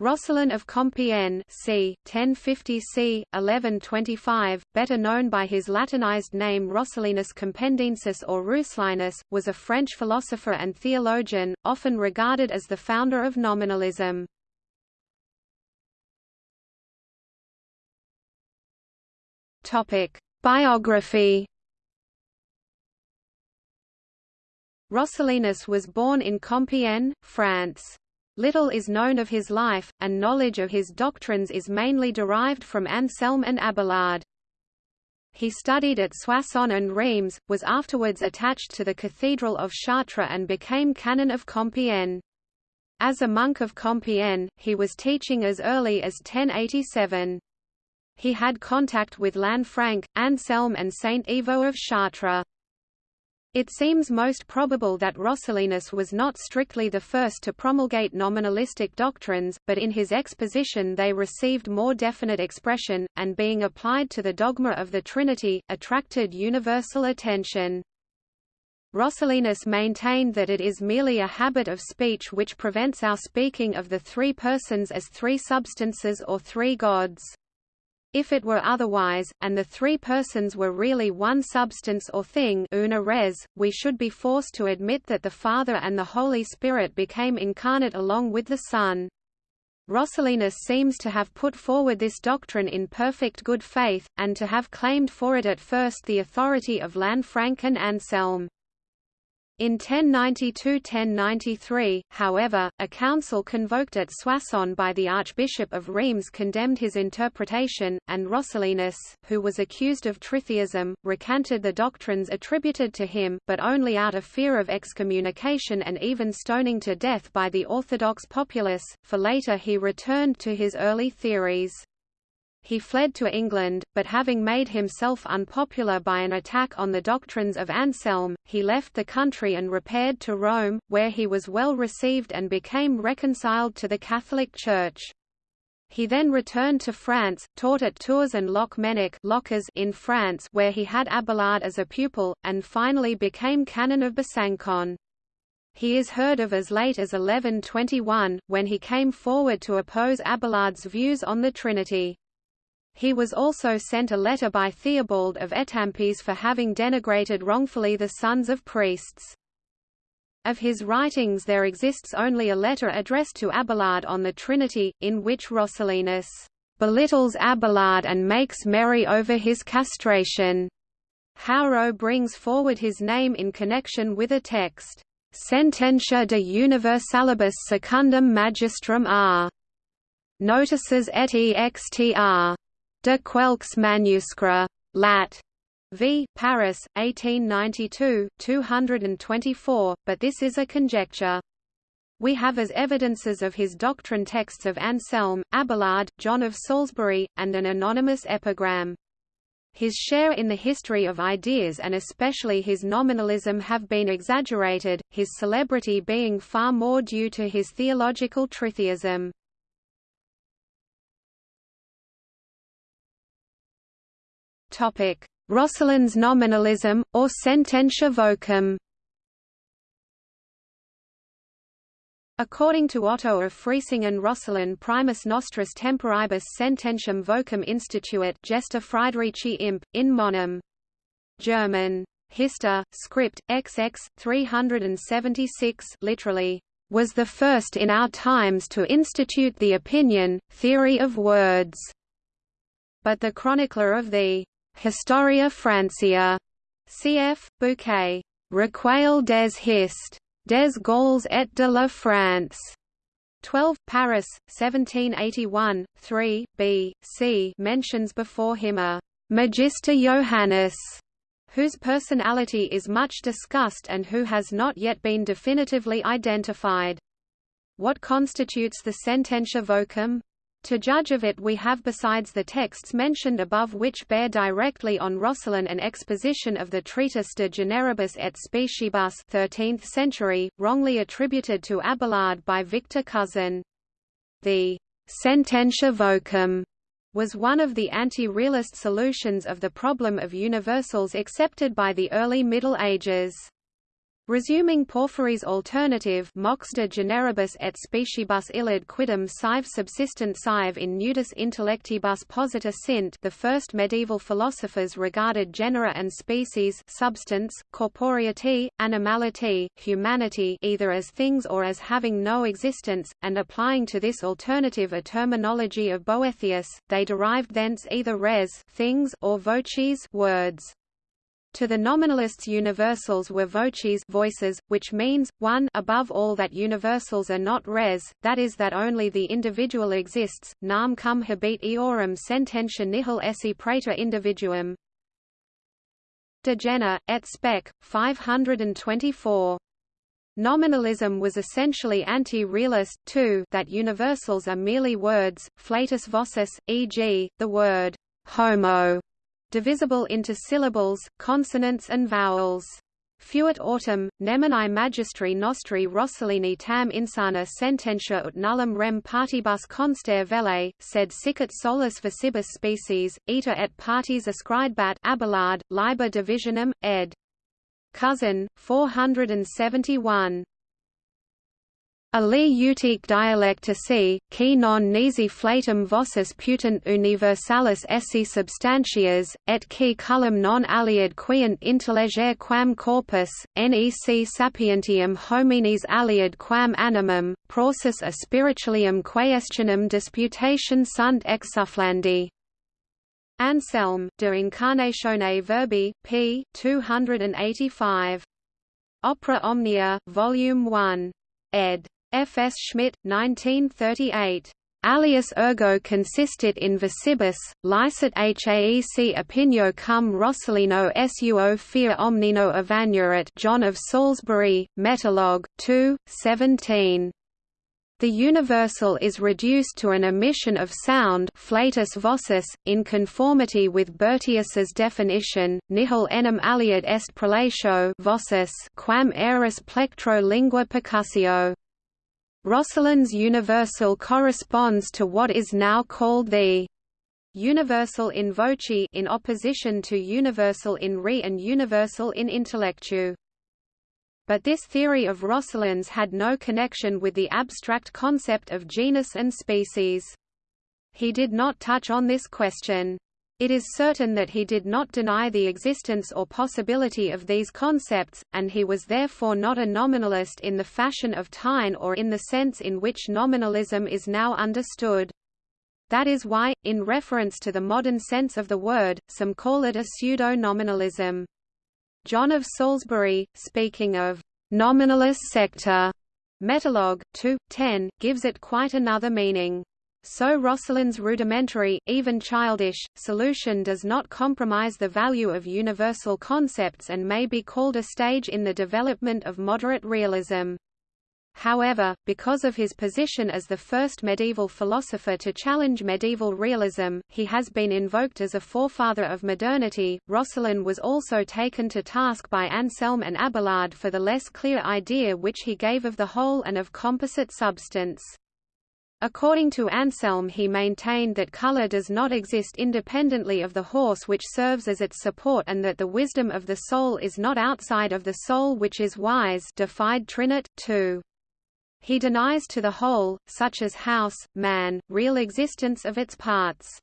Roscelin of Compiègne c. 1050 c. 1125, better known by his Latinized name Roscelinus Compendiensis or Ruslinus, was a French philosopher and theologian, often regarded as the founder of nominalism. Biography Roscelinus was born in Compiègne, France. Little is known of his life, and knowledge of his doctrines is mainly derived from Anselm and Abelard. He studied at Soissons and Reims, was afterwards attached to the Cathedral of Chartres and became canon of Compiègne. As a monk of Compiègne, he was teaching as early as 1087. He had contact with Lanfranc, Anselm and Saint Ivo of Chartres. It seems most probable that Roscelinus was not strictly the first to promulgate nominalistic doctrines, but in his exposition they received more definite expression, and being applied to the dogma of the Trinity, attracted universal attention. Roscelinus maintained that it is merely a habit of speech which prevents our speaking of the three persons as three substances or three gods. If it were otherwise, and the three persons were really one substance or thing una res, we should be forced to admit that the Father and the Holy Spirit became incarnate along with the Son. Roscelinus seems to have put forward this doctrine in perfect good faith, and to have claimed for it at first the authority of Lanfranc and Anselm. In 1092–1093, however, a council convoked at Soissons by the Archbishop of Reims condemned his interpretation, and Roscelinus, who was accused of tritheism, recanted the doctrines attributed to him, but only out of fear of excommunication and even stoning to death by the Orthodox populace, for later he returned to his early theories. He fled to England, but having made himself unpopular by an attack on the doctrines of Anselm, he left the country and repaired to Rome, where he was well received and became reconciled to the Catholic Church. He then returned to France, taught at Tours and Locmenic in France where he had Abelard as a pupil, and finally became canon of Besancon. He is heard of as late as 1121, when he came forward to oppose Abelard's views on the Trinity. He was also sent a letter by Theobald of Étampes for having denigrated wrongfully the sons of priests. Of his writings there exists only a letter addressed to Abelard on the Trinity, in which Roscelinus belittles Abelard and makes merry over his castration. Haureau brings forward his name in connection with a text, Sententia de universalibus secundum magistrum R. Notices et extr. De Quelques manuscrits. Lat. V. Paris, 1892, 224, but this is a conjecture. We have as evidences of his doctrine texts of Anselm, Abelard, John of Salisbury, and an anonymous epigram. His share in the history of ideas and especially his nominalism have been exaggerated, his celebrity being far more due to his theological tritheism. Topic: Roscelin's nominalism, or sententia vocum. According to Otto of Freisingen Roscelin primus nostris temporibus sententiam vocum instituit Gesta Friedrichi imp, in monum. German. Hister, script, XX, 376 literally, was the first in our times to institute the opinion, theory of words. But the chronicler of the Historia Francia, cf. Bouquet. Recueil des Hist. des Gaules et de la France. 12, Paris, 1781, 3, b. c. mentions before him a «Magister Johannes», whose personality is much discussed and who has not yet been definitively identified. What constitutes the sententia vocum? To judge of it we have besides the texts mentioned above which bear directly on Roscelin an exposition of the Treatise de Generibus et Speciebus 13th century, wrongly attributed to Abelard by Victor Cousin. The «sententia vocum» was one of the anti-realist solutions of the problem of universals accepted by the early Middle Ages. Resuming Porphyry's alternative Mox de generibus et speciebus illud quidem sive subsistent sive in nudis intellectibus posita sint the first medieval philosophers regarded genera and species substance, corporeity, animality, humanity either as things or as having no existence, and applying to this alternative a terminology of Boethius, they derived thence either res things or voces words. To the nominalists universals were voces voices, which means, 1 above all that universals are not res, that is that only the individual exists, nam cum habet eorum sententia nihil esse praeter individuum. De Gena, et spec. 524. Nominalism was essentially anti-realist, too that universals are merely words, flatus vocis, e.g., the word homo divisible into syllables, consonants and vowels. Fuit autem, nemini magistri nostri Roscellini tam insana sententia ut nullum rem partibus conster velle, sed sicit solus versibus species, ita et parties ascribebat Abelard, liber divisionum, ed. Cousin, 471. Ali utique dialectici, qui non nisi flatum vocis putant universalis esse substantias, et qui cullum non aliad quiant intellegere quam corpus, nec sapientium homines aliad quam animum, process a spiritualium quaestionum disputation sunt exsufflandi. Anselm, De Incarnatione Verbi, p. 285. Opera Omnia, Volume 1. ed. F. S. Schmidt, 1938. Alias ergo consistit in versibus, licet haec opinio cum Roscelino suo fear omnino evanurat John of Salisbury, Metalogue, 2, 17. The universal is reduced to an emission of sound flatus vocis, in conformity with Boethius's definition, nihil enim aliad est prelatio vocis quam eris plectro lingua percussio. Roscelin's universal corresponds to what is now called the universal in voce in opposition to universal in re and universal in intellectu. But this theory of Roscelin's had no connection with the abstract concept of genus and species. He did not touch on this question. It is certain that he did not deny the existence or possibility of these concepts, and he was therefore not a nominalist in the fashion of Taine or in the sense in which nominalism is now understood. That is why, in reference to the modern sense of the word, some call it a pseudo-nominalism. John of Salisbury, speaking of nominalist sector, Metalogue 2, 10, gives it quite another meaning. So Roscelin's rudimentary, even childish, solution does not compromise the value of universal concepts and may be called a stage in the development of moderate realism. However, because of his position as the first medieval philosopher to challenge medieval realism, he has been invoked as a forefather of modernity. Rosselin was also taken to task by Anselm and Abelard for the less clear idea which he gave of the whole and of composite substance. According to Anselm he maintained that color does not exist independently of the horse which serves as its support and that the wisdom of the soul is not outside of the soul which is wise defied Trinit, 2. He denies to the whole, such as house, man, real existence of its parts.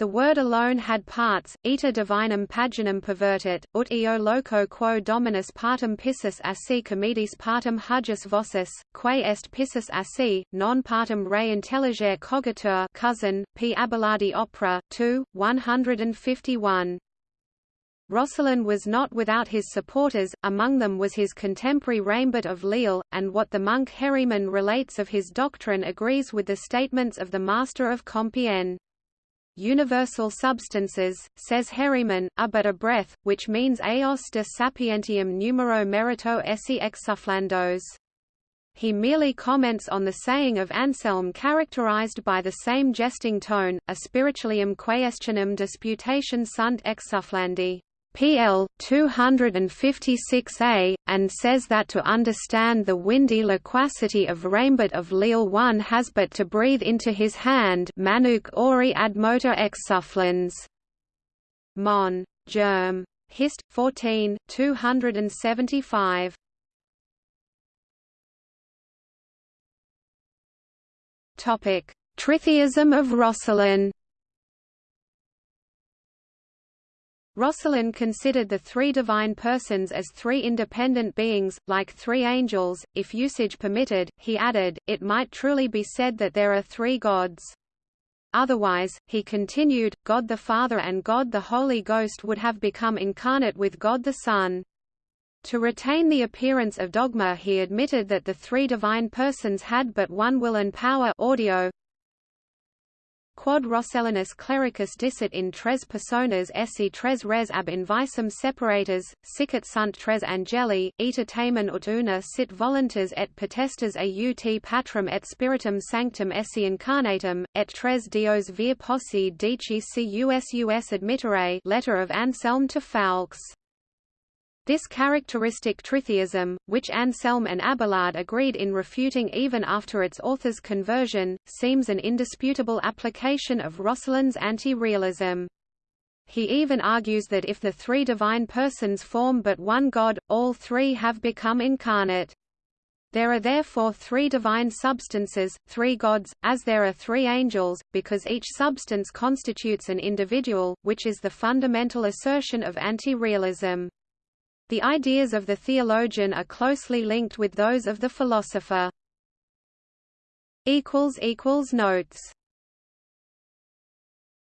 The word alone had parts, ita divinum paginum pervertit, ut eo loco quo dominus partum pissus assi comedis partum hujus vocis, quae est pissus assi, non partum re intelligere cogitur cousin, p. Abelardi opera, 2, 151. Roscelin was not without his supporters, among them was his contemporary Raimbert of Lille, and what the monk Herriman relates of his doctrine agrees with the statements of the Master of Compiègne. Universal substances, says Herriman, are but a breath, which means eos de sapientium numero merito esse exsufflandos. He merely comments on the saying of Anselm characterized by the same jesting tone, a spiritualium quaestionum disputation sunt exsufflandi. PL 256a, and says that to understand the windy loquacity of Raimbert of Lille one has but to breathe into his hand Manuk ori ad motor exsufflans. Mon. Germ. Hist. 14, 275. Topic: Tritheism of Roscelin. Roscelin considered the three divine persons as three independent beings, like three angels. If usage permitted, he added, it might truly be said that there are three gods. Otherwise, he continued, God the Father and God the Holy Ghost would have become incarnate with God the Son. To retain the appearance of dogma he admitted that the three divine persons had but one will and power audio, Quod Roscellinus clericus dicit in tres personas esse tres res ab invisum separatas, sicit sunt tres angeli, ita tamen ut una sit voluntas et potestas aut patrum et spiritum sanctum esse incarnatum, et tres dios vir possi dici cus us admittere letter of Anselm to Foulques. This characteristic tritheism, which Anselm and Abelard agreed in refuting even after its author's conversion, seems an indisputable application of Roscelin's anti-realism. He even argues that if the three divine persons form but one God, all three have become incarnate. There are therefore three divine substances, three gods, as there are three angels, because each substance constitutes an individual, which is the fundamental assertion of anti-realism. The ideas of the theologian are closely linked with those of the philosopher. Notes